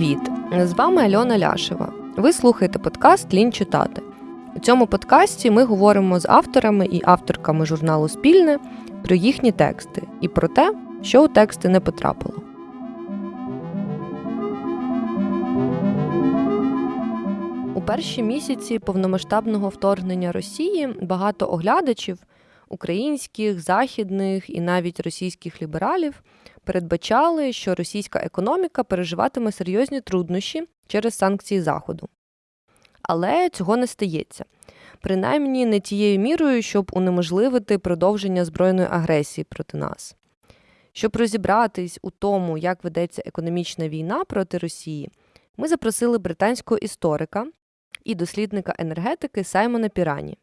Привіт! З вами Альона Ляшева. Ви слухаєте подкаст Лінь читати. У цьому подкасті ми говоримо з авторами і авторками журналу Спільне про їхні тексти і про те, що у тексти не потрапило. У перші місяці повномасштабного вторгнення Росії багато оглядачів українських, західних і навіть російських лібералів передбачали, що російська економіка переживатиме серйозні труднощі через санкції Заходу. Але цього не стається. Принаймні не тією мірою, щоб унеможливити продовження збройної агресії проти нас. Щоб розібратись у тому, як ведеться економічна війна проти Росії, ми запросили британського історика і дослідника енергетики Саймона Пірані.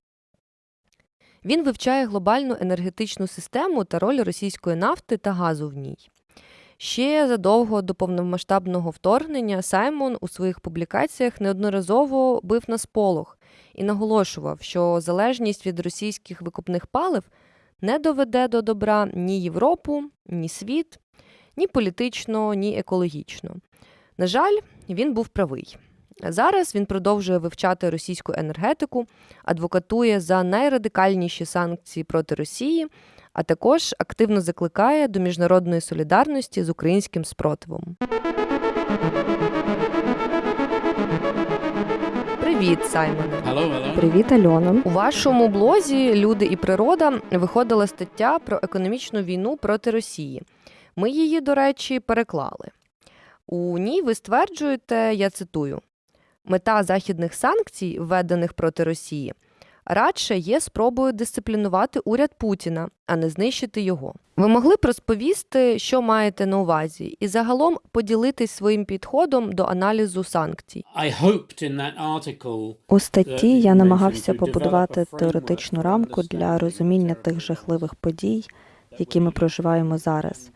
Він вивчає глобальну енергетичну систему та роль російської нафти та газу в ній. Ще задовго до повномасштабного вторгнення Саймон у своїх публікаціях неодноразово бив на сполох і наголошував, що залежність від російських викупних палив не доведе до добра ні Європу, ні світ, ні політично, ні екологічно. На жаль, він був правий. Зараз він продовжує вивчати російську енергетику, адвокатує за найрадикальніші санкції проти Росії, а також активно закликає до міжнародної солідарності з українським спротивом. Привіт, Саймоне. Hello, hello. Привіт, Альона. У вашому блозі Люди і природа виходила стаття про економічну війну проти Росії. Ми її, до речі, переклали. У ній ви стверджуєте, я цитую: мета західних санкцій, введених проти Росії, радше є спробою дисциплінувати уряд Путіна, а не знищити його. Ви могли б розповісти, що маєте на увазі, і загалом поділитись своїм підходом до аналізу санкцій. У статті я намагався побудувати теоретичну рамку для розуміння тих жахливих подій, які ми проживаємо зараз.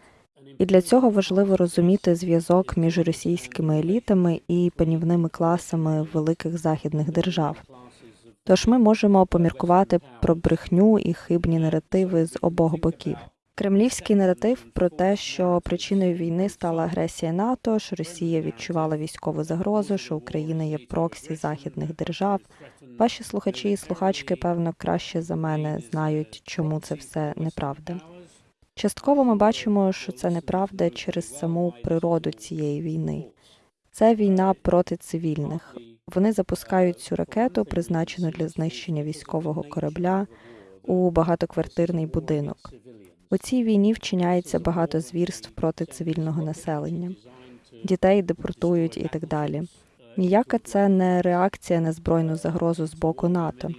І для цього важливо розуміти зв'язок між російськими елітами і панівними класами великих західних держав. Тож ми можемо поміркувати про брехню і хибні наративи з обох боків. Кремлівський наратив про те, що причиною війни стала агресія НАТО, що Росія відчувала військову загрозу, що Україна є проксі західних держав. Ваші слухачі і слухачки, певно, краще за мене знають, чому це все неправда. Частково ми бачимо, що це неправда через саму природу цієї війни. Це війна проти цивільних. Вони запускають цю ракету, призначену для знищення військового корабля, у багатоквартирний будинок. У цій війні вчиняється багато звірств проти цивільного населення. Дітей депортують і так далі. Ніяка це не реакція на збройну загрозу з боку НАТО.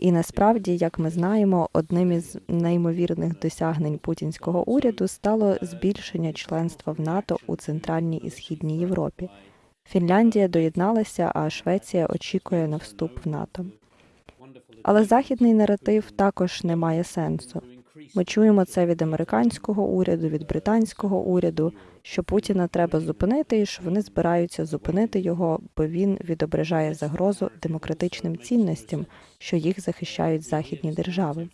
І насправді, як ми знаємо, одним із неймовірних досягнень путінського уряду стало збільшення членства в НАТО у центральній і східній Європі. Фінляндія доєдналася, а Швеція очікує на вступ в НАТО. Але західний наратив також не має сенсу. Ми чуємо це від американського уряду, від британського уряду, що Путіна треба зупинити, і що вони збираються зупинити його, бо він відображає загрозу демократичним цінностям, що їх захищають західні держави.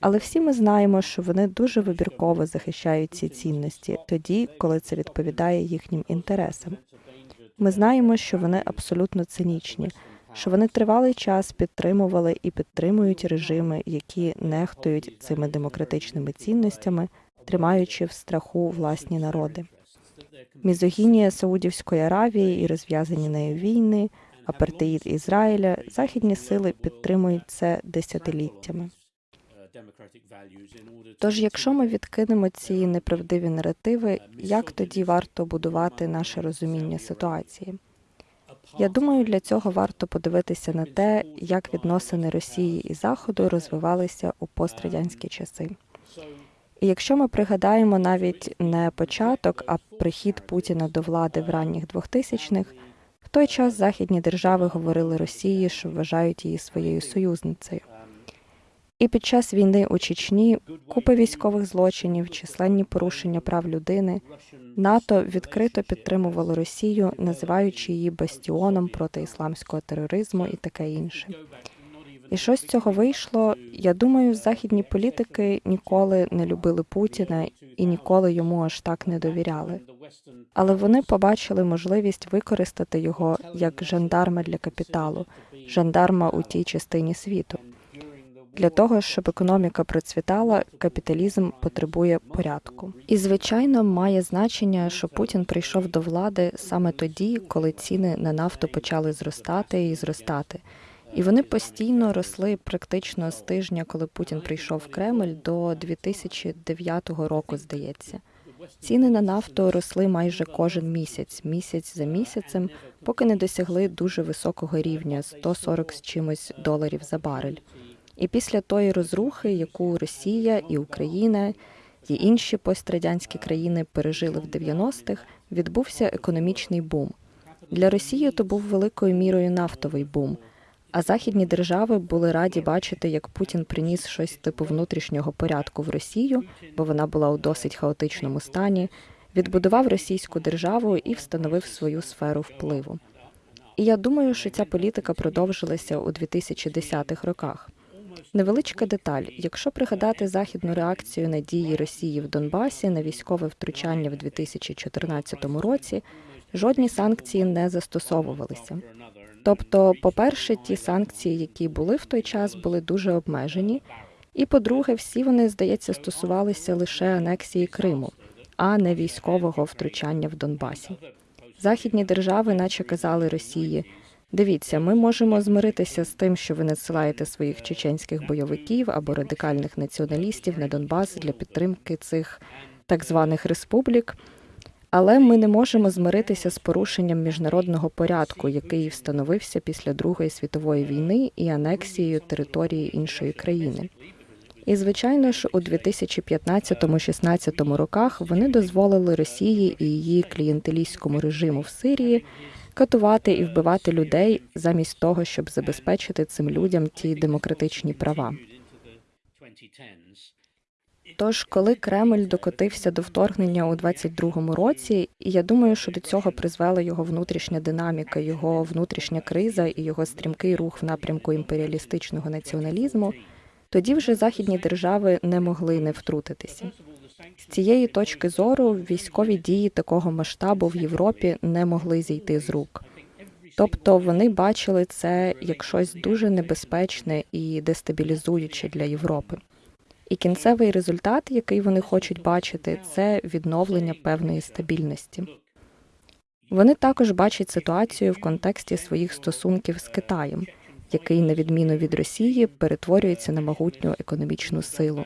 Але всі ми знаємо, що вони дуже вибірково захищають ці цінності тоді, коли це відповідає їхнім інтересам. Ми знаємо, що вони абсолютно цинічні, що вони тривалий час підтримували і підтримують режими, які нехтують цими демократичними цінностями, тримаючи в страху власні народи. Мізогінія Саудівської Аравії і розв'язані нею війни, апартеїд Ізраїля, західні сили підтримують це десятиліттями. Тож, якщо ми відкинемо ці неправдиві наративи, як тоді варто будувати наше розуміння ситуації? Я думаю, для цього варто подивитися на те, як відносини Росії і Заходу розвивалися у пострадянські часи. І якщо ми пригадаємо навіть не початок, а прихід Путіна до влади в ранніх 2000-х, в той час західні держави говорили Росії, що вважають її своєю союзницею. І під час війни у Чечні купа військових злочинів, численні порушення прав людини, НАТО відкрито підтримувало Росію, називаючи її бастіоном проти ісламського тероризму і таке інше. І що з цього вийшло? Я думаю, західні політики ніколи не любили Путіна і ніколи йому аж так не довіряли. але вони побачили можливість використати його як жандарма для капіталу, жандарма у тій частині світу. Для того, щоб економіка процвітала, капіталізм потребує порядку. І звичайно, має значення, що Путін прийшов до влади саме тоді, коли ціни на нафту почали зростати і зростати. І вони постійно росли практично з тижня, коли Путін прийшов в Кремль, до 2009 року, здається. Ціни на нафту росли майже кожен місяць, місяць за місяцем, поки не досягли дуже високого рівня 140 з чимось доларів за барель. І після тої розрухи, яку Росія і Україна і інші пострадянські країни пережили в 90-х, відбувся економічний бум. Для Росії то був великою мірою нафтовий бум. А західні держави були раді бачити, як Путін приніс щось типу внутрішнього порядку в Росію, бо вона була у досить хаотичному стані, відбудував російську державу і встановив свою сферу впливу. І я думаю, що ця політика продовжилася у 2010-х роках. Невеличка деталь: якщо пригадати західну реакцію на дії Росії в Донбасі на військове втручання в 2014 році, жодні санкції не застосовувалися. Тобто, по-перше, ті санкції, які були в той час, були дуже обмежені. І по-друге, всі вони, здається, стосувалися лише анексії Криму, а не військового втручання в Донбасі. Західні держави, наче казали Росії, дивіться, ми можемо змиритися з тим, що ви надсилаєте своїх чеченських бойовиків або радикальних націоналістів на Донбас для підтримки цих так званих республік. Але ми не можемо змиритися з порушенням міжнародного порядку, який встановився після Другої світової війни і анексією території іншої країни. І звичайно ж, у 2015-16 роках вони дозволили Росії і її клієнтелістському режиму в Сирії катувати і вбивати людей замість того, щоб забезпечити цим людям ті демократичні права. Тож, коли Кремль докотився до вторгнення у 22-му році, і я думаю, що до цього призвела його внутрішня динаміка, його внутрішня криза і його стрімкий рух в напрямку імперіалістичного націоналізму, тоді вже західні держави не могли не втрутитися. З цієї точки зору військові дії такого масштабу в Європі не могли зійти з рук. Тобто вони бачили це як щось дуже небезпечне і дестабілізуюче для Європи. І кінцевий результат, який вони хочуть бачити, це відновлення певної стабільності. Вони також бачать ситуацію в контексті своїх стосунків з Китаєм, який, на відміну від Росії, перетворюється на могутню економічну силу.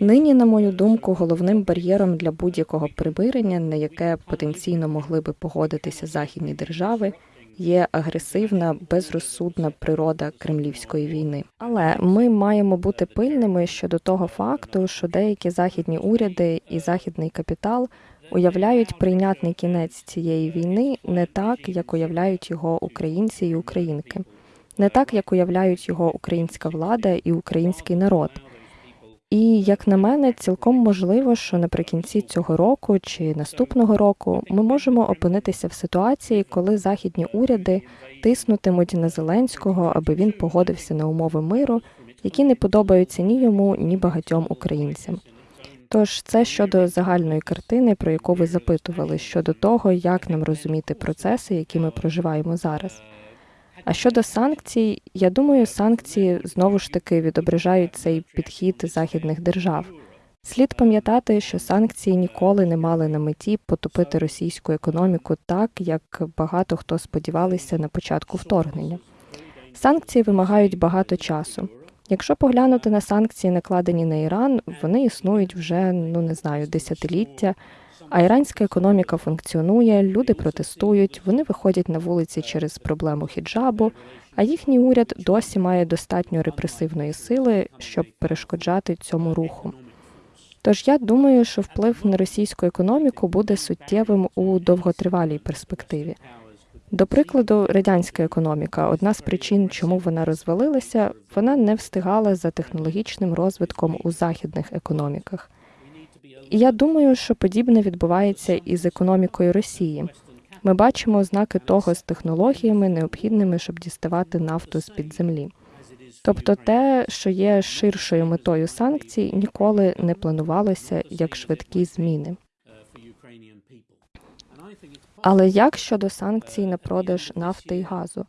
Нині, на мою думку, головним бар'єром для будь-якого примирення, на яке потенційно могли би погодитися західні держави, є агресивна, безрозсудна природа кремлівської війни. Але ми маємо бути пильними щодо того факту, що деякі західні уряди і західний капітал уявляють прийнятний кінець цієї війни не так, як уявляють його українці і українки, не так, як уявляють його українська влада і український народ. І як на мене, цілком можливо, що наприкінці цього року чи наступного року ми можемо опинитися в ситуації, коли західні уряди тиснутимуть на Зеленського, аби він погодився на умови миру, які не подобаються ні йому, ні багатьом українцям. Тож це щодо загальної картини, про яку ви запитували, щодо того, як нам розуміти процеси, які ми проживаємо зараз. А щодо санкцій, я думаю, санкції знову ж таки відображають цей підхід західних держав. Слід пам'ятати, що санкції ніколи не мали на меті потопити російську економіку так, як багато хто сподівалися на початку вторгнення. Санкції вимагають багато часу. Якщо поглянути на санкції, накладені на Іран, вони існують вже ну не знаю десятиліття. А іранська економіка функціонує, люди протестують, вони виходять на вулиці через проблему хіджабу, а їхній уряд досі має достатньо репресивної сили, щоб перешкоджати цьому руху. Тож я думаю, що вплив на російську економіку буде суттєвим у довготривалій перспективі. До прикладу, радянська економіка одна з причин, чому вона розвалилася, вона не встигала за технологічним розвитком у західних економіках. І я думаю, що подібне відбувається і з економікою Росії. Ми бачимо ознаки того з технологіями, необхідними, щоб діставати нафту з під землі. Тобто, те, що є ширшою метою санкцій, ніколи не планувалося як швидкі зміни. Але як щодо санкцій на продаж нафти і газу?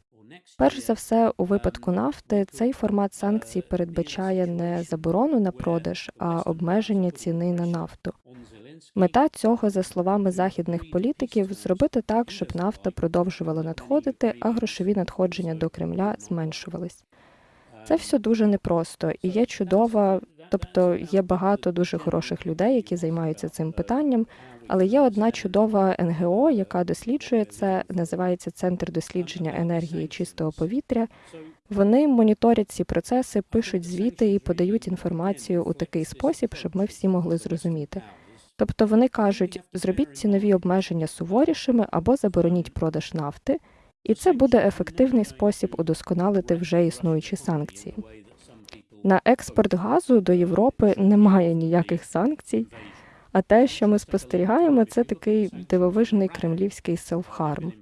Перш за все, у випадку нафти цей формат санкцій передбачає не заборону на продаж, а обмеження ціни на нафту. Мета цього, за словами західних політиків, зробити так, щоб нафта продовжувала надходити, а грошові надходження до Кремля зменшувались. Це все дуже непросто і є чудова, тобто є багато дуже хороших людей, які займаються цим питанням. Але є одна чудова НГО, яка досліджує це, називається Центр дослідження енергії чистого повітря. Вони моніторять ці процеси, пишуть звіти і подають інформацію у такий спосіб, щоб ми всі могли зрозуміти. Тобто вони кажуть, зробіть цінові обмеження суворішими або забороніть продаж нафти, і це буде ефективний спосіб удосконалити вже існуючі санкції. На експорт газу до Європи немає ніяких санкцій. А те, що ми спостерігаємо, це такий дивовижний кремлівський селфхарм.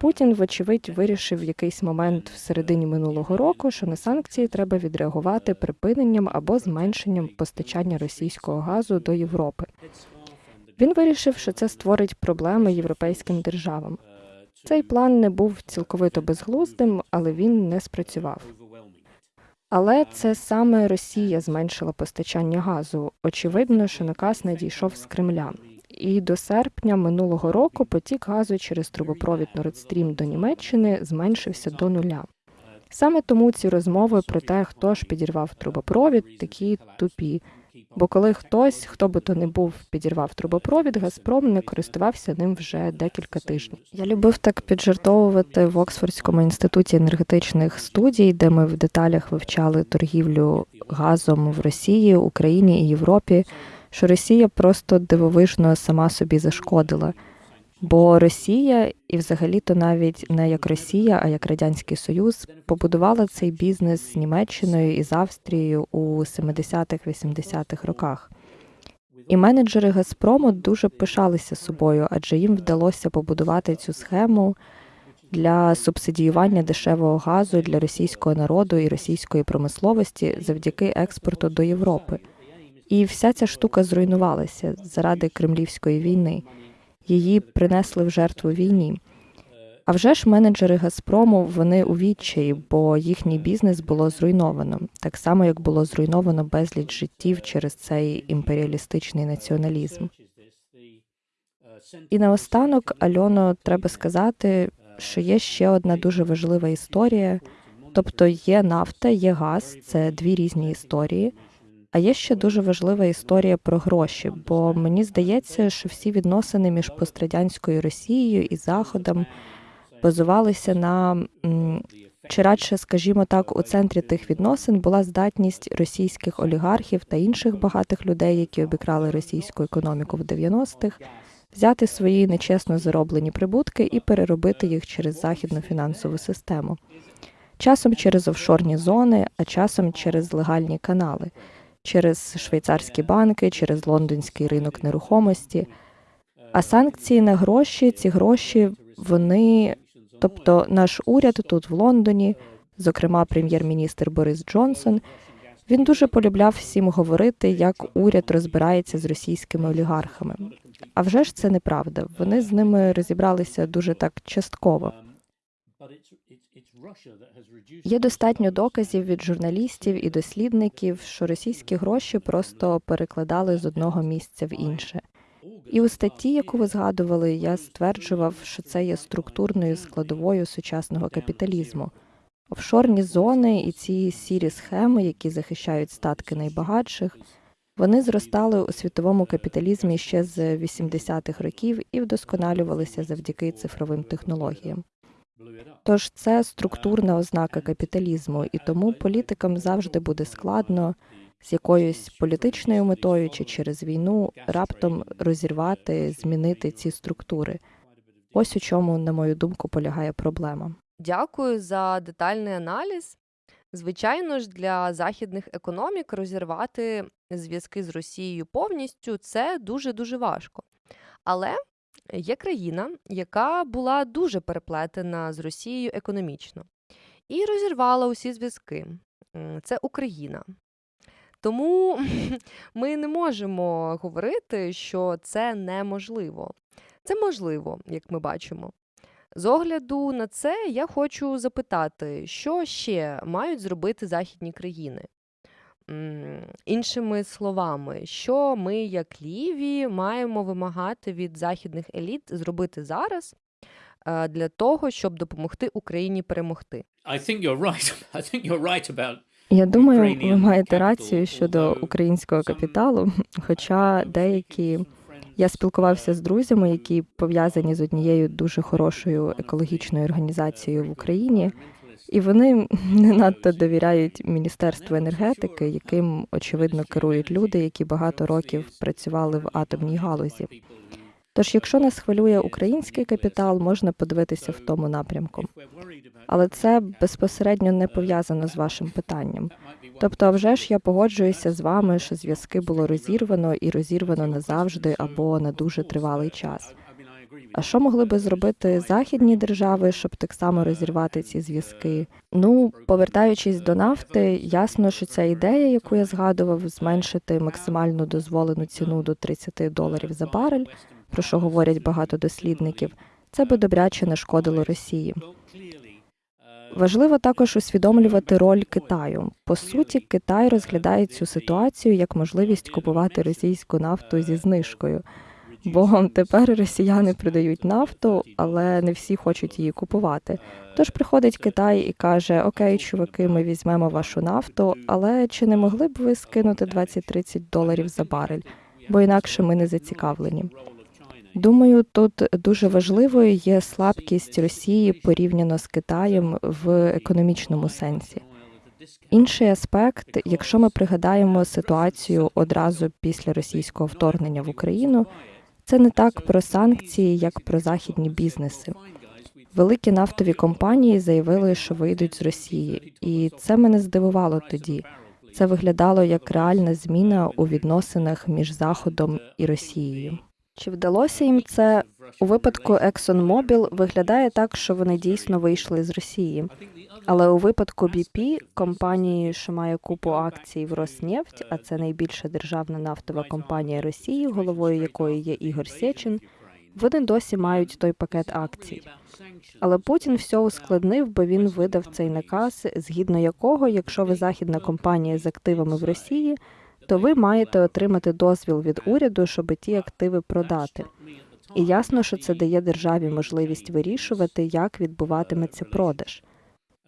Путін, вочевидь, вирішив в якийсь момент в середині минулого року, що на санкції треба відреагувати припиненням або зменшенням постачання російського газу до Європи. Він вирішив, що це створить проблеми європейським державам. Цей план не був цілковито безглуздим, але він не спрацював. Але це саме Росія зменшила постачання газу. Очевидно, що наказ надійшов з Кремля. І до серпня минулого року потік газу через трубопровід Nord Stream до Німеччини зменшився до нуля. Саме тому ці розмови про те, хто ж підірвав трубопровід, такі тупі. Бо коли хтось, хто би то не був, підірвав трубопровід, Газпром не користувався ним вже декілька тижнів. Я любив так піджартовувати в Оксфордському інституті енергетичних студій, де ми в деталях вивчали торгівлю газом в Росії, Україні і Європі. Що Росія просто дивовижно сама собі зашкодила. Бо Росія, і взагалі-то навіть не як Росія, а як Радянський Союз, побудувала цей бізнес з Німеччиною і з Австрією у 70-х-80-х роках. І менеджери Газпрому дуже пишалися собою, адже їм вдалося побудувати цю схему для субсидіювання дешевого газу для російського народу і російської промисловості завдяки експорту до Європи. І вся ця штука зруйнувалася заради кремлівської війни. Її принесли в жертву війні. А вже ж менеджери Газпрому вони у відчаї, бо їхній бізнес було зруйновано, так само як було зруйновано безліч життів через цей імперіалістичний націоналізм. І наостанок, Альоно, треба сказати, що є ще одна дуже важлива історія. Тобто є нафта, є газ, це дві різні історії. А є ще дуже важлива історія про гроші, бо мені здається, що всі відносини між пострадянською Росією і Заходом базувалися на чи радше, скажімо так, у центрі тих відносин була здатність російських олігархів та інших багатих людей, які обікрали російську економіку в 90-х, взяти свої нечесно зароблені прибутки і переробити їх через західну фінансову систему. Часом через офшорні зони, а часом через легальні канали через швейцарські банки, через лондонський ринок нерухомості. А санкції на гроші, ці гроші, вони, тобто наш уряд тут в Лондоні, зокрема прем'єр-міністр Борис Джонсон, він дуже полюбляв всім говорити, як уряд розбирається з російськими олігархами. А вже ж це неправда. Вони з ними розібралися дуже так частково. Є достатньо доказів від журналістів і дослідників, що російські гроші просто перекладали з одного місця в інше. І у статті, яку ви згадували, я стверджував, що це є структурною складовою сучасного капіталізму. Офшорні зони і ці сірі схеми, які захищають статки найбагатших, вони зростали у світовому капіталізмі ще з 80-х років і вдосконалювалися завдяки цифровим технологіям. Тож це структурна ознака капіталізму, і тому політикам завжди буде складно з якоюсь політичною метою чи через війну раптом розірвати, змінити ці структури. Ось у чому, на мою думку, полягає проблема. Дякую за детальний аналіз. Звичайно ж, для західних економік розірвати зв'язки з Росією повністю це дуже дуже важко. Але є країна, яка була дуже переплетена з Росією економічно і розірвала усі зв'язки. Це Україна. Тому ми не можемо говорити, що це неможливо. Це можливо, як ми бачимо. З огляду на це я хочу запитати, що ще мають зробити західні країни? Іншими словами, що ми, як ліві, маємо вимагати від західних еліт зробити зараз е, для того, щоб допомогти Україні перемогти? I think you're right. I think you're right about Я думаю, ви маєте рацію щодо українського капіталу, хоча деякі я спілкувався з друзями, які пов'язані з однією дуже хорошою екологічною організацією в Україні, і вони не надто довіряють Міністерству енергетики, яким очевидно керують люди, які багато років працювали в атомній галузі. Тож, якщо нас хвилює український капітал, можна подивитися в тому напрямку. Але це безпосередньо не пов'язано з вашим питанням. Тобто, а вже ж я погоджуюся з вами, що зв'язки було розірвано і розірвано назавжди або на дуже тривалий час. А що могли би зробити західні держави, щоб так само розірвати ці зв'язки? Ну, повертаючись до нафти, ясно, що ця ідея, яку я згадував, зменшити максимальну дозволену ціну до 30 доларів за барель, про що говорять багато дослідників, це би добряче нашкодило Росії. Важливо також усвідомлювати роль Китаю. По суті, Китай розглядає цю ситуацію як можливість купувати російську нафту зі знижкою. Бо тепер росіяни продають нафту, але не всі хочуть її купувати. Тож приходить Китай і каже: Окей, чуваки, ми візьмемо вашу нафту, але чи не могли б ви скинути 20-30 доларів за барель? Бо інакше ми не зацікавлені. Думаю, тут дуже важливою є слабкість Росії порівняно з Китаєм в економічному сенсі. Інший аспект, якщо ми пригадаємо ситуацію одразу після російського вторгнення в Україну, це не так про санкції, як про західні бізнеси. Великі нафтові компанії заявили, що вийдуть з Росії, і це мене здивувало тоді. Це виглядало як реальна зміна у відносинах між Заходом і Росією. Чи вдалося їм це у випадку ExxonMobil виглядає так, що вони дійсно вийшли з Росії. Але у випадку BP, компанії, що має купу акцій в Роснефть, а це найбільша державна нафтова компанія Росії, головою якої є Ігор Сечин, вони досі мають той пакет акцій. Але Путін все ускладнив, бо він видав цей наказ, згідно якого, якщо ви західна компанія з активами в Росії, то ви маєте отримати дозвіл від уряду, щоб ті активи продати. І ясно, що це дає державі можливість вирішувати, як відбуватиметься продаж.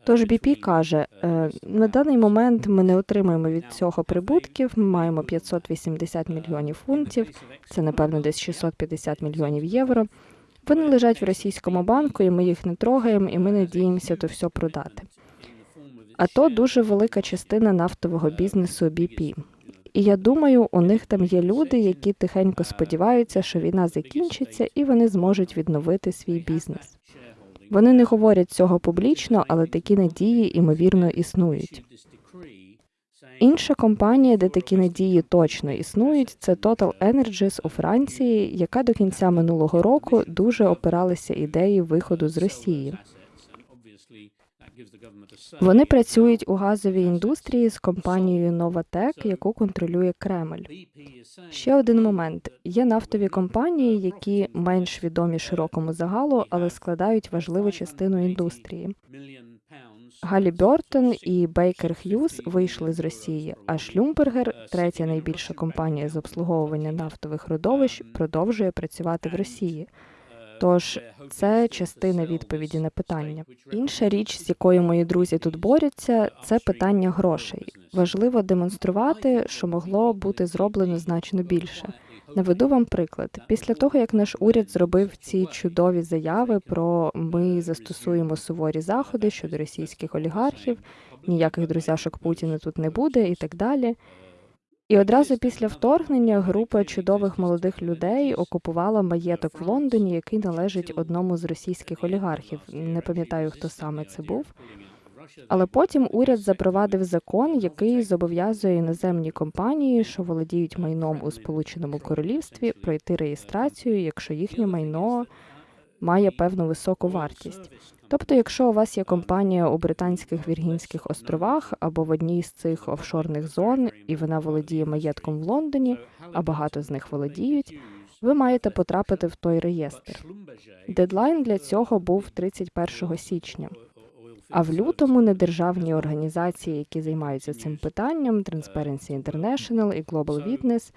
Тож BP каже, «Е, на даний момент ми не отримуємо від цього прибутків. Ми маємо 580 мільйонів фунтів, це напевно десь 650 мільйонів євро. Вони лежать в російському банку, і ми їх не трогаємо, і ми надіємося то все продати. А то дуже велика частина нафтового бізнесу BP. І я думаю, у них там є люди, які тихенько сподіваються, що війна закінчиться, і вони зможуть відновити свій бізнес. Вони не говорять цього публічно, але такі надії ймовірно існують. Інша компанія, де такі надії точно існують, це Total Energies у Франції, яка до кінця минулого року дуже опиралася ідеї виходу з Росії. Вони працюють у газовій індустрії з компанією Novatec, яку контролює Кремль. Ще один момент: є нафтові компанії, які менш відомі широкому загалу, але складають важливу частину індустрії. Галібертон і Бейкер Х'юз вийшли з Росії, а Шлюмбергер, третя найбільша компанія з обслуговування нафтових родовищ, продовжує працювати в Росії. Тож це частина відповіді на питання. Інша річ, з якою мої друзі тут борються, це питання грошей. Важливо демонструвати, що могло бути зроблено значно більше. Наведу вам приклад. Після того, як наш уряд зробив ці чудові заяви про ми застосуємо суворі заходи щодо російських олігархів, ніяких друзяшок Путіна тут не буде і так далі. І одразу після вторгнення група чудових молодих людей окупувала маєток в Лондоні, який належить одному з російських олігархів. Не пам'ятаю, хто саме це був. Але потім уряд запровадив закон, який зобов'язує іноземні компанії, що володіють майном у Сполученому Королівстві, пройти реєстрацію, якщо їхнє майно має певну високу вартість. Тобто, якщо у вас є компанія у Британських Віргінських островах або в одній з цих офшорних зон, і вона володіє маєтком в Лондоні, а багато з них володіють, ви маєте потрапити в той реєстр. Дедлайн для цього був 31 січня. А в лютому недержавні організації, які займаються цим питанням, Transparency International і Global Witness,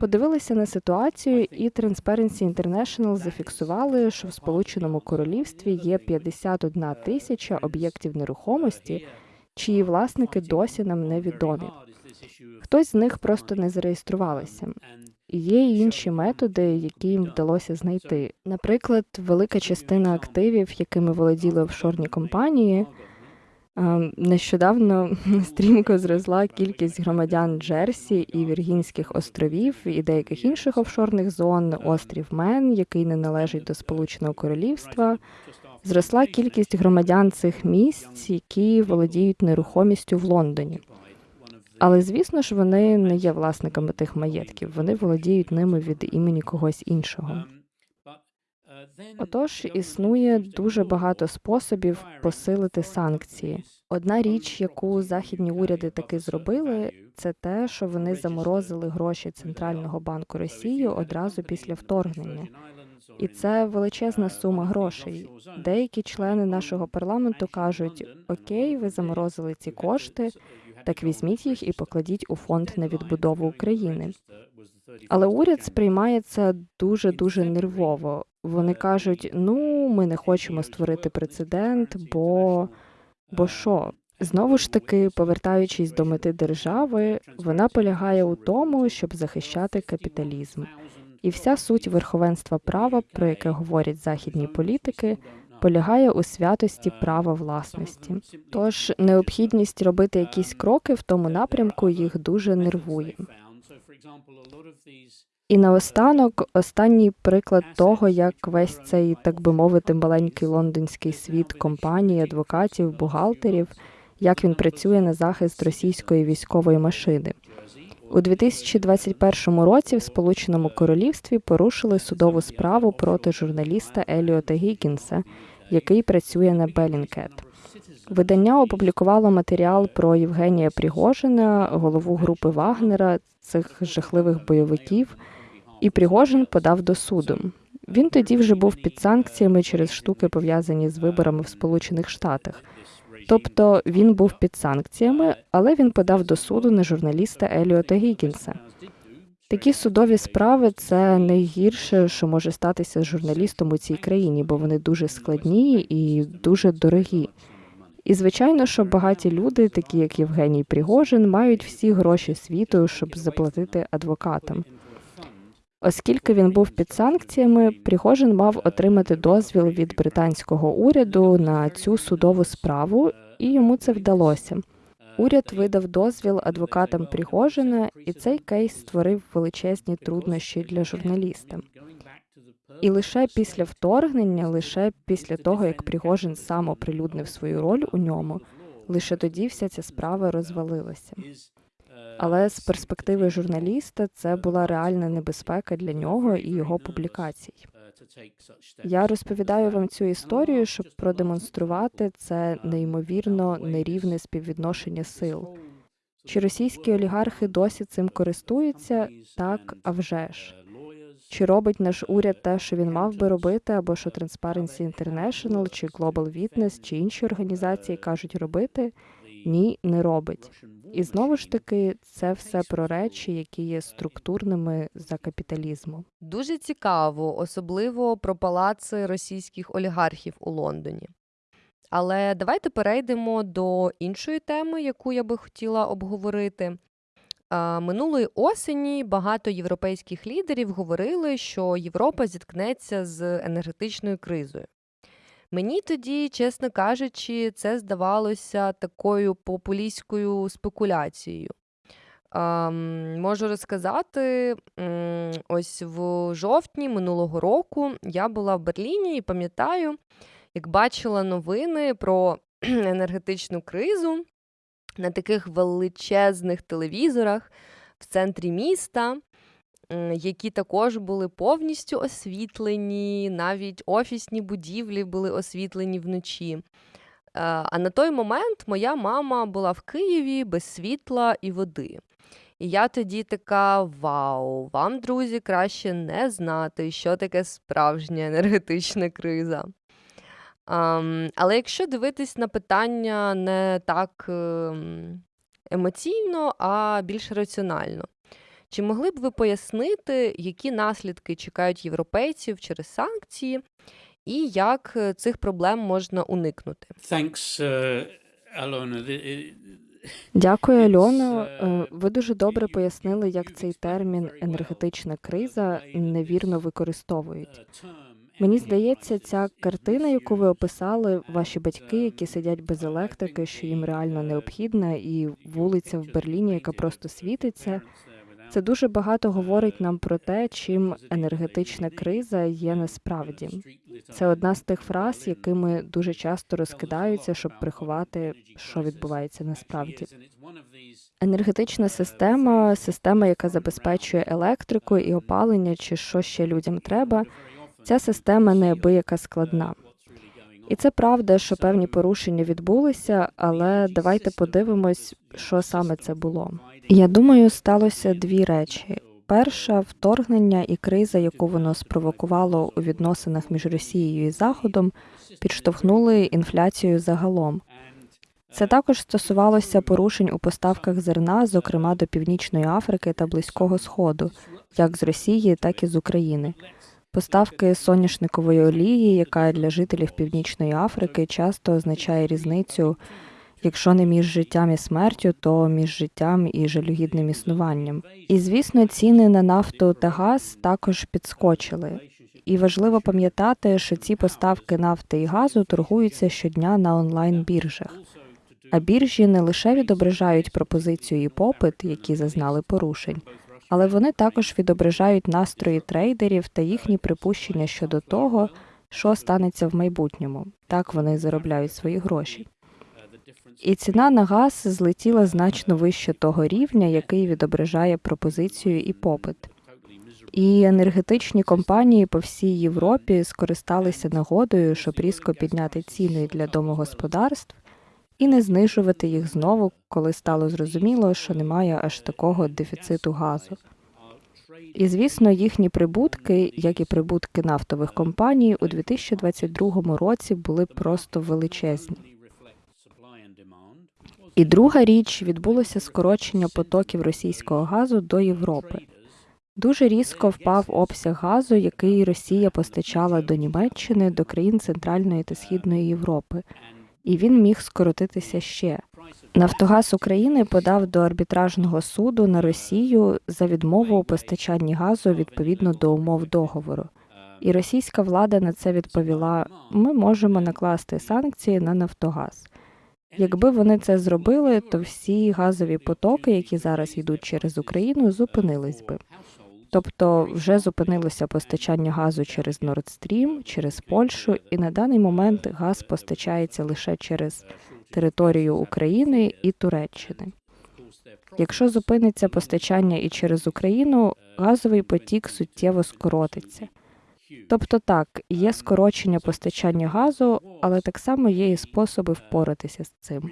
подивилися на ситуацію, і Transparency International зафіксували, що в Сполученому Королівстві є 51 тисяча об'єктів нерухомості, чиї власники досі нам невідомі. Хтось з них просто не зареєструвалися. Є й інші методи, які їм вдалося знайти. Наприклад, велика частина активів, якими володіли офшорні компанії. Е, Нещодавно стрімко зросла кількість громадян Джерсі і Віргінських островів і деяких інших офшорних зон, острів Мен, який не належить до Сполученого Королівства. Зросла кількість громадян цих місць, які володіють нерухомістю в Лондоні. Але звісно ж, вони не є власниками тих маєтків, вони володіють ними від імені когось іншого. Отож, існує дуже багато способів посилити санкції. Одна річ, яку західні уряди таки зробили, це те, що вони заморозили гроші Центрального банку Росії одразу після вторгнення. І це величезна сума грошей. Деякі члени нашого парламенту кажуть: Окей, ви заморозили ці кошти, так візьміть їх і покладіть у фонд на відбудову України. Але уряд сприймає це дуже дуже нервово. Вони кажуть: ну, ми не хочемо створити прецедент, бо бо що? Знову ж таки, повертаючись до мети держави, вона полягає у тому, щоб захищати капіталізм. І вся суть верховенства права, про яке говорять західні політики, полягає у святості права власності. Тож необхідність робити якісь кроки в тому напрямку їх дуже нервує. І наостанок останній приклад того, як весь цей, так би мовити, маленький лондонський світ компаній, адвокатів, бухгалтерів, як він працює на захист російської військової машини. У 2021 році в Сполученому Королівстві порушили судову справу проти журналіста Еліота Гікінса, який працює на Белінкет. Видання опублікувало матеріал про Євгенія Пригожина, голову групи Вагнера, цих жахливих бойовиків, і Пригожин подав до суду. Він тоді вже був під санкціями через штуки, пов'язані з виборами в Сполучених Штатах. Тобто він був під санкціями, але він подав до суду на журналіста Еліота Гікінса. Такі судові справи це найгірше, що може статися з журналістом у цій країні, бо вони дуже складні і дуже дорогі. І звичайно, що багаті люди, такі як Євгеній Пригожин, мають всі гроші світу, щоб заплатити адвокатам. Оскільки він був під санкціями, Пригожин мав отримати дозвіл від британського уряду на цю судову справу, і йому це вдалося. Уряд видав дозвіл адвокатам Пригожина, і цей кейс створив величезні труднощі для журналіста. І лише після вторгнення, лише після того, як Пригожин сам оприлюднив свою роль у ньому, лише тоді вся ця справа розвалилася. Але з перспективи журналіста це була реальна небезпека для нього і його публікацій. Я розповідаю вам цю історію, щоб продемонструвати це неймовірно нерівне співвідношення сил. Чи російські олігархи досі цим користуються? Так, а вже ж. Чи робить наш уряд те, що він мав би робити, або що Transparency International, чи Global Witness, чи інші організації кажуть робити? Ні, не робить. І знову ж таки, це все про речі, які є структурними за капіталізму. Дуже цікаво, особливо про палаци російських олігархів у Лондоні. Але давайте перейдемо до іншої теми, яку я би хотіла обговорити. Минулої осені багато європейських лідерів говорили, що Європа зіткнеться з енергетичною кризою. Мені тоді, чесно кажучи, це здавалося такою популістською спекуляцією. Ем, можу розказати, ось в жовтні минулого року я була в Берліні і пам'ятаю, як бачила новини про енергетичну кризу на таких величезних телевізорах в центрі міста. Які також були повністю освітлені, навіть офісні будівлі були освітлені вночі. Е, А на той момент моя мама була в Києві без світла і води. І я тоді така: вау, вам, друзі, краще не знати, що таке справжня енергетична криза. Але якщо дивитись на питання не так ем, емоційно, а більш раціонально, чи могли б ви пояснити, які наслідки чекають європейців через санкції, і як е, цих проблем можна уникнути? Thanks, uh, Alona. Дякую, Альоно. uh, Ви дуже добре пояснили, як цей термін енергетична криза невірно використовують. uh, Мені здається, ця картина, яку ви описали, ваші батьки, які сидять без електрики, що їм реально необхідна, і вулиця в Берліні, яка просто світиться. Це дуже багато говорить нам про те, чим енергетична криза є насправді. Це одна з тих фраз, якими дуже часто розкидаються, щоб приховати, що відбувається насправді. Енергетична система система, яка забезпечує електрику і опалення, чи що ще людям треба. Ця система неабияка складна. І це правда, що певні порушення відбулися, але давайте подивимось, що саме це було. Я думаю, сталося дві речі: перша вторгнення і криза, яку воно спровокувало у відносинах між Росією і Заходом, підштовхнули інфляцію загалом. Це також стосувалося порушень у поставках зерна, зокрема до Північної Африки та Близького Сходу, як з Росії, так і з України. Поставки соняшникової олії, яка для жителів Північної Африки часто означає різницю, якщо не між життям і смертю, то між життям і жалюгідним існуванням. І звісно, ціни на нафту та газ також підскочили. І важливо пам'ятати, що ці поставки нафти і газу торгуються щодня на онлайн-біржах. А біржі не лише відображають пропозицію і попит, які зазнали порушень, але вони також відображають настрої трейдерів та їхні припущення щодо того, що станеться в майбутньому. Так вони заробляють свої гроші. І ціна на газ злетіла значно вище того рівня, який відображає пропозицію і попит. І енергетичні компанії по всій Європі скористалися нагодою, щоб різко підняти ціни для домогосподарств і не знижувати їх знову, коли стало зрозуміло, що немає аж такого дефіциту газу. І звісно, їхні прибутки, як і прибутки нафтових компаній, у 2022 році були просто величезні. І друга річ відбулося скорочення потоків російського газу до Європи. Дуже різко впав обсяг газу, який Росія постачала до Німеччини, до країн Центральної та Східної Європи, і він міг скоротитися ще. Нафтогаз України подав до арбітражного суду на Росію за відмову у постачанні газу відповідно до умов договору. І російська влада на це відповіла: ми можемо накласти санкції на Нафтогаз. Якби вони це зробили, то всі газові потоки, які зараз йдуть через Україну, зупинились би. Тобто вже зупинилося постачання газу через Stream, через Польщу, і на даний момент газ постачається лише через територію України і Туреччини. Якщо зупиниться постачання і через Україну, газовий потік суттєво скоротиться. Тобто так, є скорочення постачання газу, але так само є і способи впоратися з цим.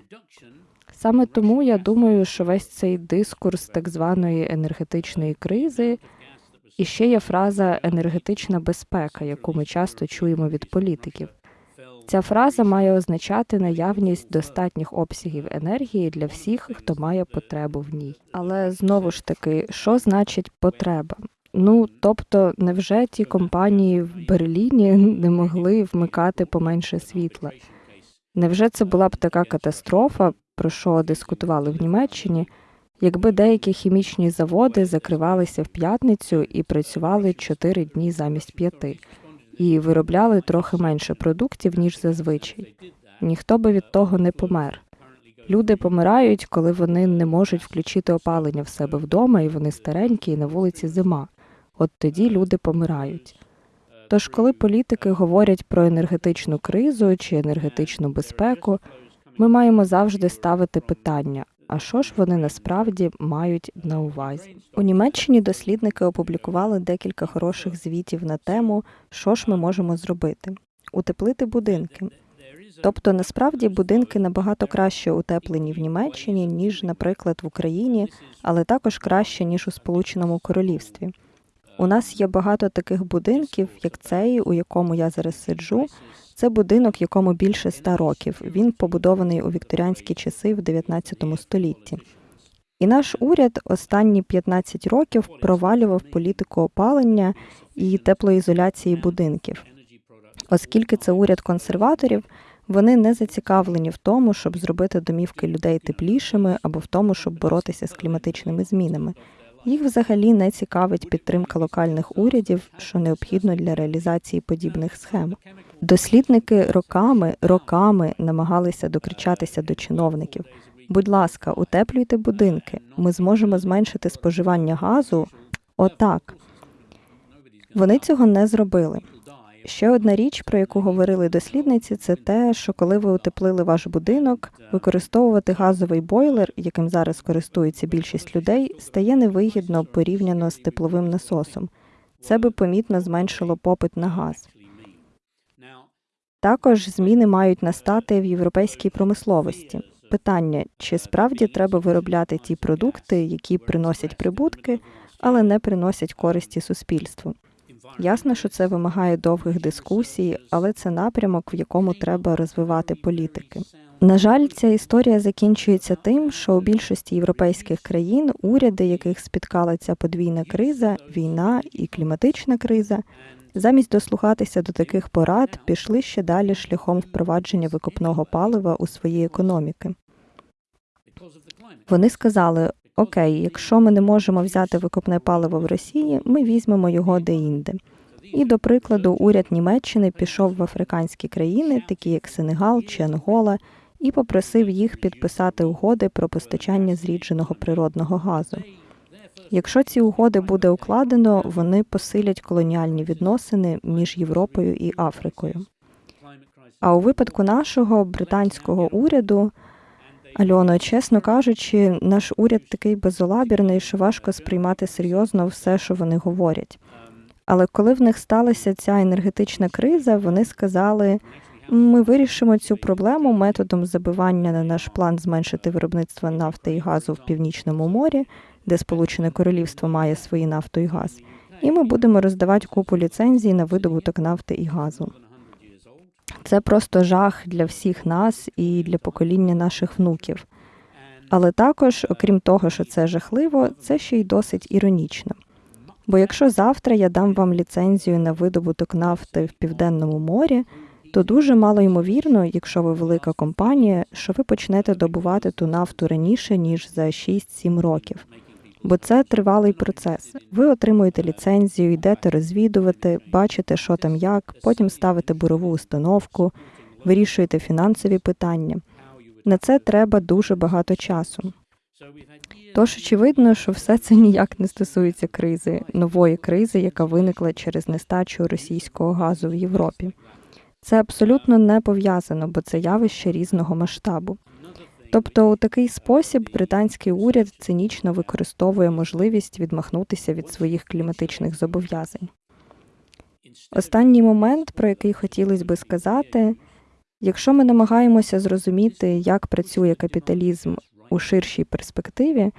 Саме тому я думаю, що весь цей дискурс так званої енергетичної кризи і ще є фраза енергетична безпека, яку ми часто чуємо від політиків. Ця фраза має означати наявність достатніх обсягів енергії для всіх, хто має потребу в ній. Але знову ж таки, що значить потреба? Ну тобто, невже ті компанії в Берліні не могли вмикати поменше світла? Невже це була б така катастрофа, про що дискутували в Німеччині, якби деякі хімічні заводи закривалися в п'ятницю і працювали 4 дні замість п'яти, і виробляли трохи менше продуктів, ніж зазвичай? Ніхто би від того не помер. Люди помирають, коли вони не можуть включити опалення в себе вдома, і вони старенькі, і на вулиці зима. От тоді люди помирають. Тож, коли політики говорять про енергетичну кризу чи енергетичну безпеку, ми маємо завжди ставити питання: а що ж вони насправді мають на увазі. У Німеччині дослідники опублікували декілька хороших звітів на тему, що ж ми можемо зробити. Утеплити будинки. Тобто, насправді будинки набагато краще утеплені в Німеччині, ніж, наприклад, в Україні, але також краще, ніж у Сполученому Королівстві. У нас є багато таких будинків, як цей, у якому я зараз сиджу. Це будинок, якому більше ста років. Він побудований у вікторіанські часи в 19 столітті. І наш уряд останні 15 років провалював політику опалення і теплоізоляції будинків. Оскільки це уряд консерваторів, вони не зацікавлені в тому, щоб зробити домівки людей теплішими або в тому, щоб боротися з кліматичними змінами. Їх взагалі не цікавить підтримка локальних урядів, що необхідно для реалізації подібних схем. Дослідники роками, роками намагалися докричатися до чиновників. Будь ласка, утеплюйте будинки. Ми зможемо зменшити споживання газу. Отак. Вони цього не зробили. Ще одна річ, про яку говорили дослідниці, це те, що коли ви утеплили ваш будинок, використовувати газовий бойлер, яким зараз користується більшість людей, стає невигідно порівняно з тепловим насосом. Це би помітно зменшило попит на газ. Також зміни мають настати в європейській промисловості. Питання: чи справді треба виробляти ті продукти, які приносять прибутки, але не приносять користі суспільству? Ясно, що це вимагає довгих дискусій, але це напрямок, в якому треба розвивати політики. На жаль, ця історія закінчується тим, що у більшості європейських країн уряди, яких спіткала ця подвійна криза, війна і кліматична криза, замість дослухатися до таких порад, пішли ще далі шляхом впровадження викопного палива у свої економіки. Вони сказали: Окей, якщо ми не можемо взяти викопне паливо в Росії, ми візьмемо його де-інде. І, до прикладу, уряд Німеччини пішов в африканські країни, такі як Сенегал чи Ангола, і попросив їх підписати угоди про постачання зрідженого природного газу. Якщо ці угоди буде укладено, вони посилять колоніальні відносини між Європою і Африкою. А у випадку нашого британського уряду, Альоно, чесно кажучи, наш уряд такий безолабірний, що важко сприймати серйозно все, що вони говорять. Але коли в них сталася ця енергетична криза, вони сказали: ми вирішимо цю проблему методом забивання на наш план зменшити виробництво нафти і газу в північному морі, де Сполучене Королівство має свої нафту і газ, і ми будемо роздавати купу ліцензій на видобуток нафти і газу. Це просто жах для всіх нас і для покоління наших внуків. Але також, окрім того, що це жахливо, це ще й досить іронічно. Бо якщо завтра я дам вам ліцензію на видобуток нафти в південному морі, то дуже мало ймовірно, якщо ви велика компанія, що ви почнете добувати ту нафту раніше ніж за 6-7 років. Бо це тривалий процес. Ви отримуєте ліцензію, йдете розвідувати, бачите, що там як, потім ставите бурову установку, вирішуєте фінансові питання. На це треба дуже багато часу. Тож очевидно, що все це ніяк не стосується кризи, нової кризи, яка виникла через нестачу російського газу в Європі. Це абсолютно не пов'язано, бо це явище різного масштабу. Тобто, у такий спосіб британський уряд цинічно використовує можливість відмахнутися від своїх кліматичних зобов'язань. Останній момент, про який хотілося би сказати, якщо ми намагаємося зрозуміти, як працює капіталізм у ширшій перспективі,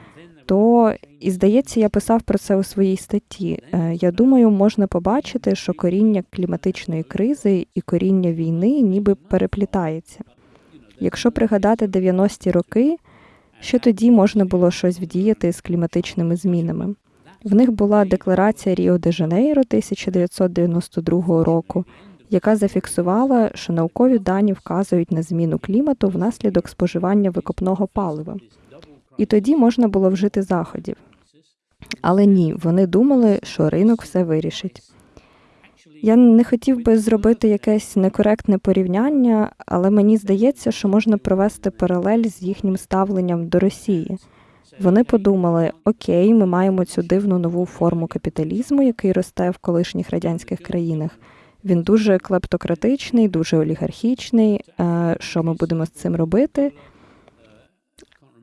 то і здається, я писав про це у своїй статті. Е, Я думаю, можна побачити, що коріння кліматичної кризи і коріння війни ніби переплітається. Якщо пригадати 90-ті роки, що тоді можна було щось вдіяти з кліматичними змінами. В них була декларація Ріо де Жанейро 1992 року, яка зафіксувала, що наукові дані вказують на зміну клімату внаслідок споживання викопного палива. І тоді можна було вжити заходів. Але ні, вони думали, що ринок все вирішить. Я не хотів би зробити якесь некоректне порівняння, але мені здається, що можна провести паралель з їхнім ставленням до Росії. Вони подумали: окей, ми маємо цю дивну нову форму капіталізму, який росте в колишніх радянських країнах. Він дуже клептократичний, дуже олігархічний. Е, Що ми будемо з цим робити?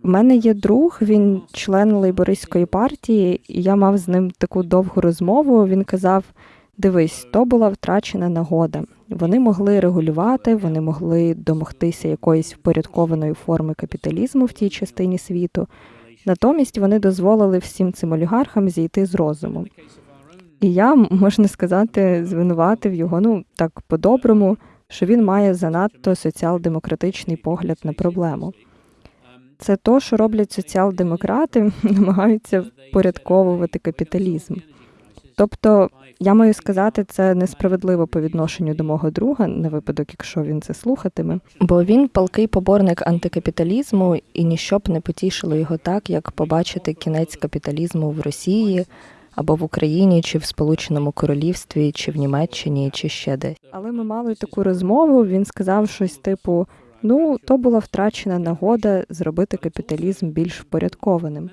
В мене є друг, він член лейбористської партії, і я мав з ним таку довгу розмову. Він казав: дивись, то була втрачена нагода. Вони могли регулювати, вони могли домогтися якоїсь впорядкованої форми капіталізму в тій частині світу. Натомість вони дозволили всім цим олігархам зійти з розуму. І я, можна сказати, звинуватив його, ну так по-доброму, що він має занадто соціал-демократичний погляд на проблему. Це то, що роблять соціал-демократи, намагаються впорядковувати капіталізм. Тобто, я маю сказати, це несправедливо по відношенню до мого друга, на випадок, якщо він це слухатиме, бо він палкий поборник антикапіталізму, і ніщо б не потішило його так, як побачити кінець капіталізму в Росії або в Україні, чи в Сполученому Королівстві, чи в Німеччині, чи ще десь. Але ми мали таку розмову. Він сказав щось типу: ну, то була втрачена нагода зробити капіталізм більш впорядкованим.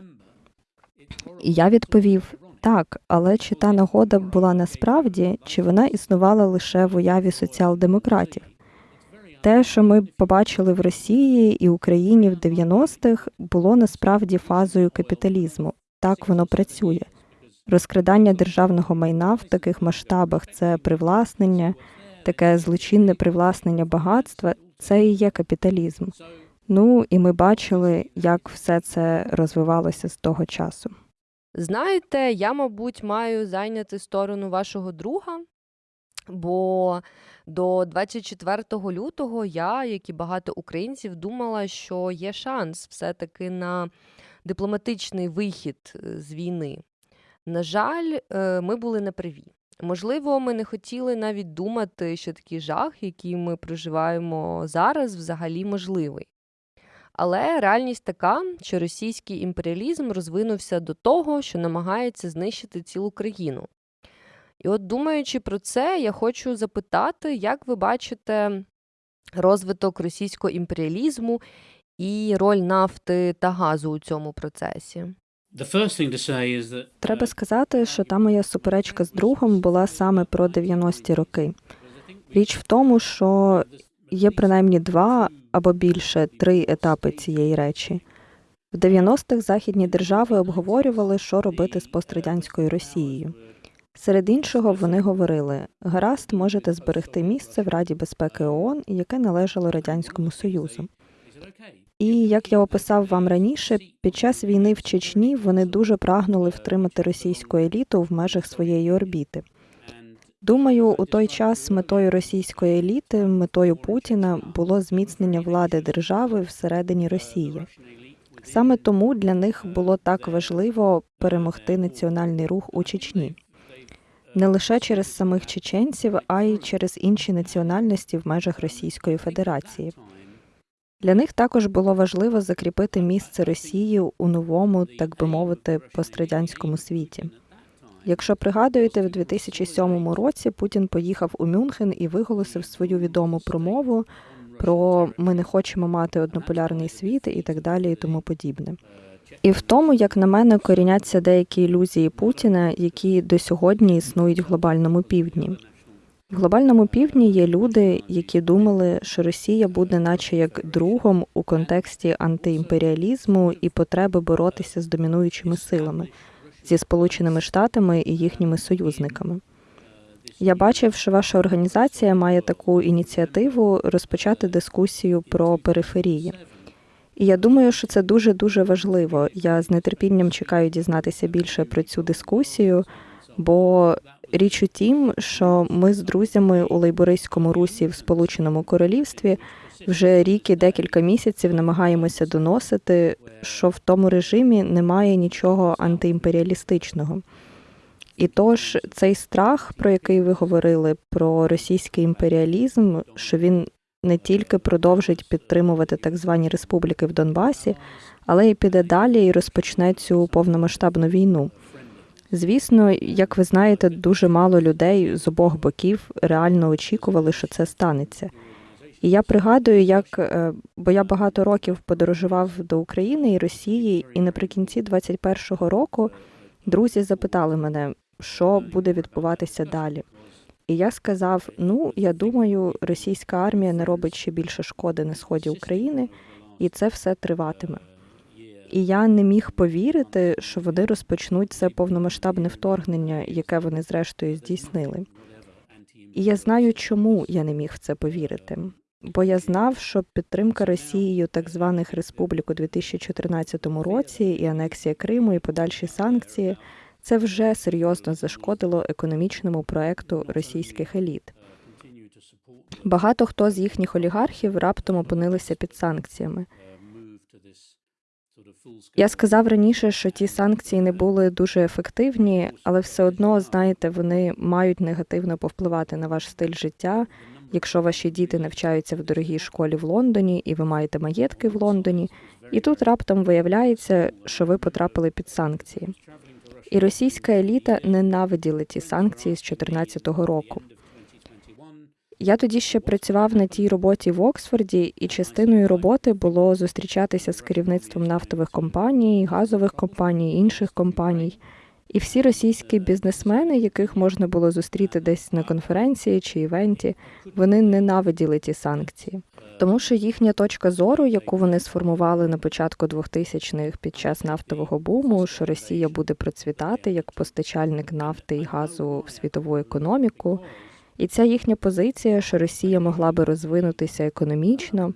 І я відповів: так, але чи та нагода була насправді, чи вона існувала лише в уяві соціал-демократів? Те, що ми побачили в Росії і Україні в 90-х, було насправді фазою капіталізму. Так воно працює. Розкрадання державного майна в таких масштабах це привласнення, таке злочинне привласнення багатства це і є капіталізм. Ну і ми бачили, як все це розвивалося з того часу. Знаєте, я, мабуть, маю зайняти сторону вашого друга, бо до 24 лютого я, як і багато українців, думала, що є шанс все-таки на дипломатичний вихід е, з війни. На жаль, е, ми були неправі. Можливо, ми не хотіли навіть думати, що такий жах, який ми проживаємо зараз, взагалі можливий. Але реальність така, що російський імперіалізм розвинувся до того, що намагається знищити цілу країну. І от, думаючи про це, я хочу запитати, як ви бачите розвиток російського імперіалізму і роль нафти та газу у цьому процесі? That Треба сказати, що та моя суперечка з другом була саме про 90-ті роки. Річ в тому, що є принаймні два або більше три етапи цієї речі. В 90-х західні держави обговорювали, що робити з пострадянською Росією. Серед іншого, вони говорили: гаразд, можете зберегти місце в Раді безпеки ООН, яке належало радянському союзу. І як я описав вам раніше, під час війни в Чечні вони дуже прагнули втримати російську еліту в межах своєї орбіти. Думаю, у той час метою російської еліти, метою Путіна було зміцнення влади держави всередині Росії. Саме тому для них було так важливо перемогти національний рух у Чечні. Не лише через самих чеченців, а й через інші національності в межах Російської Федерації. Для них також було важливо закріпити місце Росії у новому, так би мовити, пострадянському світі. Якщо пригадуєте, в 2007 році Путін поїхав у Мюнхен і виголосив свою відому промову про ми не хочемо мати однополярний світ і так далі, і тому подібне. І в тому, як на мене, коріняться деякі ілюзії Путіна, які до сьогодні існують в глобальному півдні. В глобальному півдні є люди, які думали, що Росія буде, наче як другом у контексті антиімперіалізму і потреби боротися з домінуючими силами зі Сполученими Штатами і їхніми союзниками. Я бачив, що ваша організація має таку ініціативу розпочати дискусію про периферії. І я думаю, що це дуже дуже важливо. Я з нетерпінням чекаю дізнатися більше про цю дискусію, бо річ у тім, що ми з друзями у лейбористському русі в Сполученому Королівстві вже рік і декілька місяців намагаємося доносити, що в тому режимі немає нічого антиімперіалістичного. І тож цей страх, про який ви говорили, про російський імперіалізм, що він не тільки продовжить підтримувати так звані республіки в Донбасі, але й піде далі і розпочне цю повномасштабну війну. Звісно, як ви знаєте, дуже мало людей з обох боків реально очікували, що це станеться. І я пригадую, як е, бо я багато років подорожував до України і Росії, і наприкінці 21-го року друзі запитали мене, що буде відбуватися далі. І я сказав: ну, я думаю, російська армія не робить ще більше шкоди на сході України, і це все триватиме. І я не міг повірити, що вони розпочнуть це повномасштабне вторгнення, яке вони зрештою здійснили. І я знаю, чому я не міг в це повірити. Бо я знав, що підтримка Росією так званих республік у 2014 році і анексія Криму, і подальші санкції це вже серйозно зашкодило економічному проекту російських еліт. Багато хто з їхніх олігархів раптом опинилися під санкціями. Я сказав раніше, що ті санкції не були дуже ефективні, але все одно, знаєте, вони мають негативно повпливати на ваш стиль життя. Якщо ваші діти навчаються в дорогій школі в Лондоні і ви маєте маєтки в Лондоні, і тут раптом виявляється, що ви потрапили під санкції. І російська еліта ненавиділа ті санкції з 2014 року. Я тоді ще працював на тій роботі в Оксфорді, і частиною роботи було зустрічатися з керівництвом нафтових компаній, газових компаній, інших компаній. І всі російські бізнесмени, яких можна було зустріти десь на конференції чи івенті, вони ненавиділи ті санкції. Тому що їхня точка зору, яку вони сформували на початку 2000-х під час нафтового буму, що Росія буде процвітати як постачальник нафти і газу в світову економіку, і ця їхня позиція, що Росія могла би розвинутися економічно.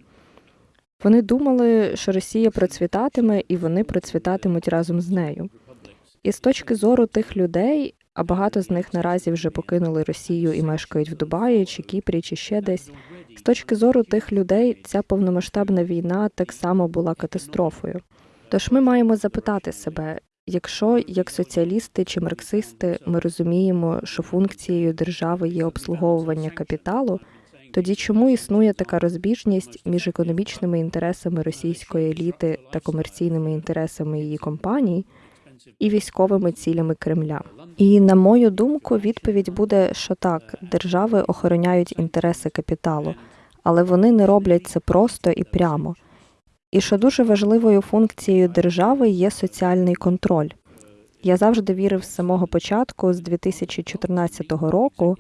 Вони думали, що Росія процвітатиме, і вони процвітатимуть разом з нею. І з точки зору тих людей, а багато з них наразі вже покинули Росію і мешкають в Дубаї чи Кіпрі, чи ще десь. З точки зору тих людей, ця повномасштабна війна так само була катастрофою. Тож ми маємо запитати себе, якщо як соціалісти чи марксисти ми розуміємо, що функцією держави є обслуговування капіталу, тоді чому існує така розбіжність між економічними інтересами російської еліти та комерційними інтересами її компаній і військовими цілями Кремля? І на мою думку, відповідь буде, що так, держави охороняють інтереси капіталу, але вони не роблять це просто і прямо. І що дуже важливою функцією держави є соціальний контроль. Я завжди вірив з самого початку, з 2014 року.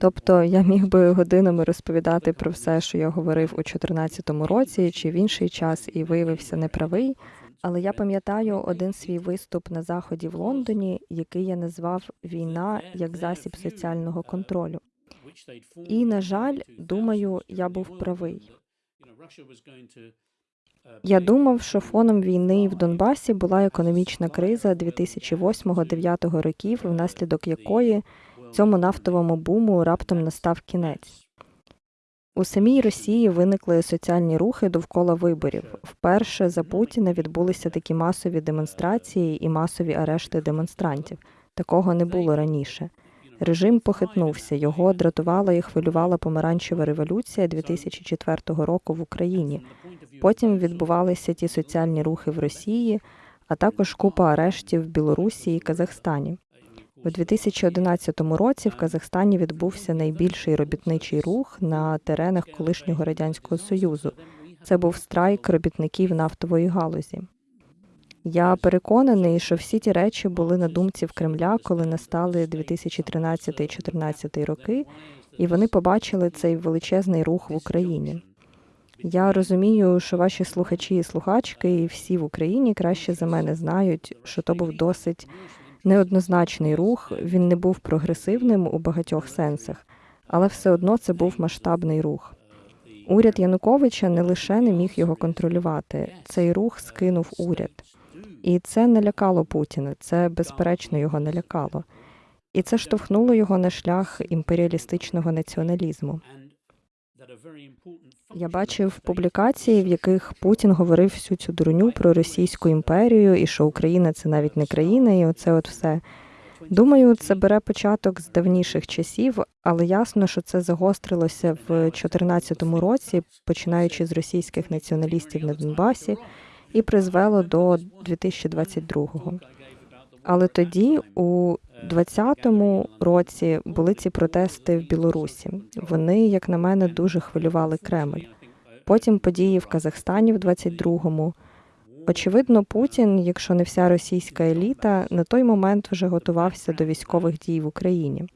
Тобто я міг би годинами розповідати про все, що я говорив у 2014 році чи в інший час, і виявився неправий. Але я пам'ятаю один свій виступ на заході в Лондоні, який я назвав Війна як засіб соціального контролю. І, на жаль, думаю, я був правий. Я думав, що фоном війни в Донбасі була економічна криза 2008-2009 років, внаслідок якої цьому нафтовому буму раптом настав кінець. У самій Росії виникли соціальні рухи довкола виборів. Вперше за Путіна відбулися такі масові демонстрації і масові арешти демонстрантів. Такого не було раніше. Режим похитнувся, його дратувала і хвилювала помаранчева революція 2004 року в Україні. Потім відбувалися ті соціальні рухи в Росії, а також купа арештів в Білорусі і Казахстані. У 2011 році в Казахстані відбувся найбільший робітничий рух на теренах колишнього радянського союзу. Це був страйк робітників нафтової галузі. Я переконаний, що всі ті речі були на думці в Кремля, коли настали 2013-2014 роки, і вони побачили цей величезний рух в Україні. Я розумію, що ваші слухачі і слухачки, і всі в Україні краще за мене знають, що то був досить неоднозначний рух. Він не був прогресивним у багатьох сенсах, але все одно це був масштабний рух. Уряд Януковича не лише не міг його контролювати, цей рух скинув уряд. І це не лякало Путіна, це безперечно його не лякало. І це штовхнуло його на шлях імперіалістичного націоналізму. Я бачив публікації, в яких Путін говорив всю цю дурню про Російську імперію і що Україна це навіть не країна, і оце от все. Думаю, це бере початок з давніших часів, але ясно, що це загострилося в 2014 році, починаючи з російських націоналістів на Донбасі, і призвело до 2022-го. Але тоді, у 2020 році, були ці протести в Білорусі. Вони, як на мене, дуже хвилювали Кремль. Потім події в Казахстані в 22-му. Очевидно, Путін, якщо не вся російська еліта, на той момент вже готувався до військових дій в Україні.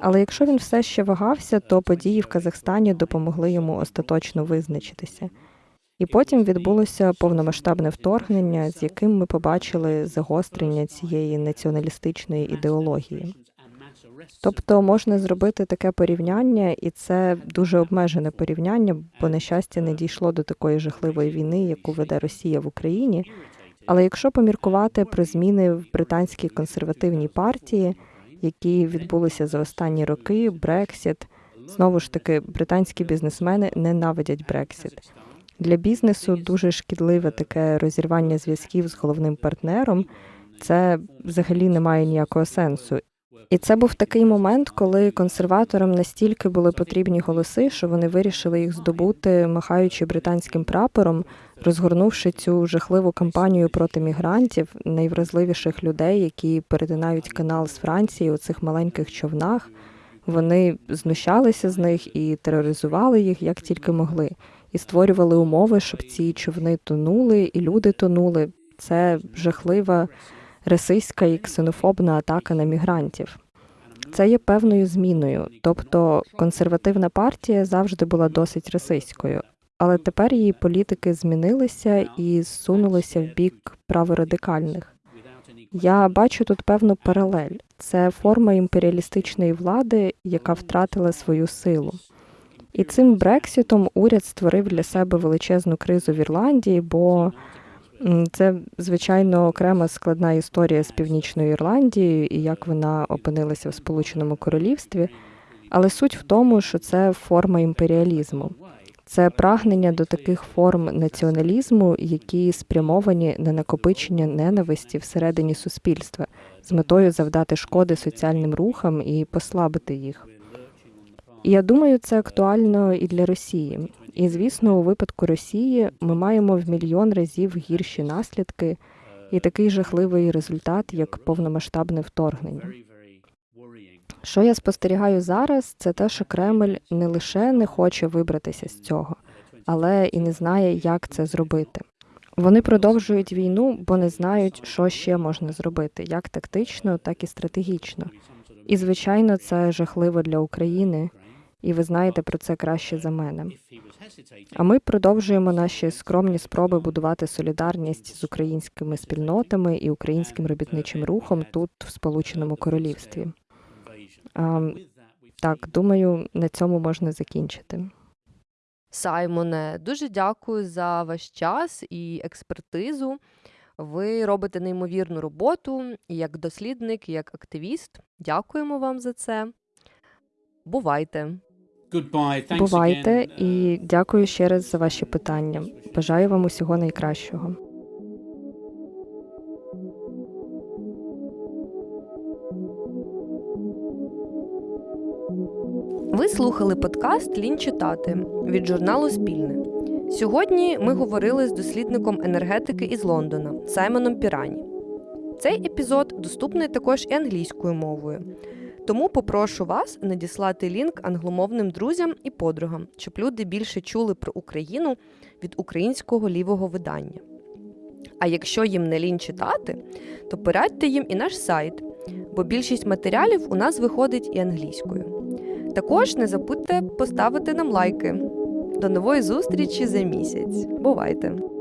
Але якщо він все ще вагався, то події в Казахстані допомогли йому остаточно визначитися. І потім відбулося повномасштабне вторгнення, з яким ми побачили загострення цієї націоналістичної ідеології. Тобто можна зробити таке порівняння, і це дуже обмежене порівняння, бо на щастя не дійшло до такої жахливої війни, яку веде Росія в Україні. Але якщо поміркувати про зміни в британській консервативній партії, які відбулися за останні роки, Брексіт, знову ж таки, британські бізнесмени ненавидять Брексіт. Для бізнесу дуже шкідливе таке розірвання зв'язків з головним партнером. Це взагалі не має ніякого сенсу. І це був такий момент, коли консерваторам настільки були потрібні голоси, що вони вирішили їх здобути, махаючи британським прапором, розгорнувши цю жахливу кампанію проти мігрантів, найвразливіших людей, які перетинають канал з Франції у цих маленьких човнах. Вони знущалися з них і тероризували їх як тільки могли, і створювали умови, щоб ці човни тонули, і люди тонули. Це жахлива расистська і ксенофобна атака на мігрантів. Це є певною зміною, тобто консервативна партія завжди була досить расистською, але тепер її політики змінилися і зсунулися в бік праворадикальних. Я бачу тут певну паралель. Це форма імперіалістичної влади, яка втратила свою силу. І цим Брексітом уряд створив для себе величезну кризу в Ірландії, бо це звичайно окрема складна історія з північною Ірландією і як вона опинилася в Сполученому Королівстві. Але суть в тому, що це форма імперіалізму, це прагнення до таких форм націоналізму, які спрямовані на накопичення ненависті всередині суспільства з метою завдати шкоди соціальним рухам і послабити їх. Я думаю, це актуально і для Росії. І звісно, у випадку Росії ми маємо в мільйон разів гірші наслідки і такий жахливий результат, як повномасштабне вторгнення. Що я спостерігаю зараз, це те, що Кремль не лише не хоче вибратися з цього, але і не знає, як це зробити. Вони продовжують війну, бо не знають, що ще можна зробити, як тактично, так і стратегічно. І звичайно, це жахливо для України, і ви знаєте про це краще за мене. А ми продовжуємо наші скромні спроби будувати солідарність з українськими спільнотами і українським робітничим рухом тут, в Сполученому Королівстві. А, так, думаю, на цьому можна закінчити. Саймоне, дуже дякую за ваш час і експертизу. Ви робите неймовірну роботу і як дослідник, і як активіст. Дякуємо вам за це. Бувайте! Goodbye. Бувайте і дякую ще раз за ваші питання. Бажаю вам усього найкращого. Ви слухали подкаст Лінь читати від журналу Спільне. Сьогодні ми говорили з дослідником енергетики із Лондона Саймоном Пірані. Цей епізод доступний також і англійською мовою. Тому попрошу вас надіслати лінк англомовним друзям і подругам, щоб люди більше чули про Україну від українського лівого видання. А якщо їм не лінь читати, то порадьте їм і наш сайт, бо більшість матеріалів у нас виходить і англійською. Також не забудьте поставити нам лайки. До нової зустрічі за місяць. Бувайте!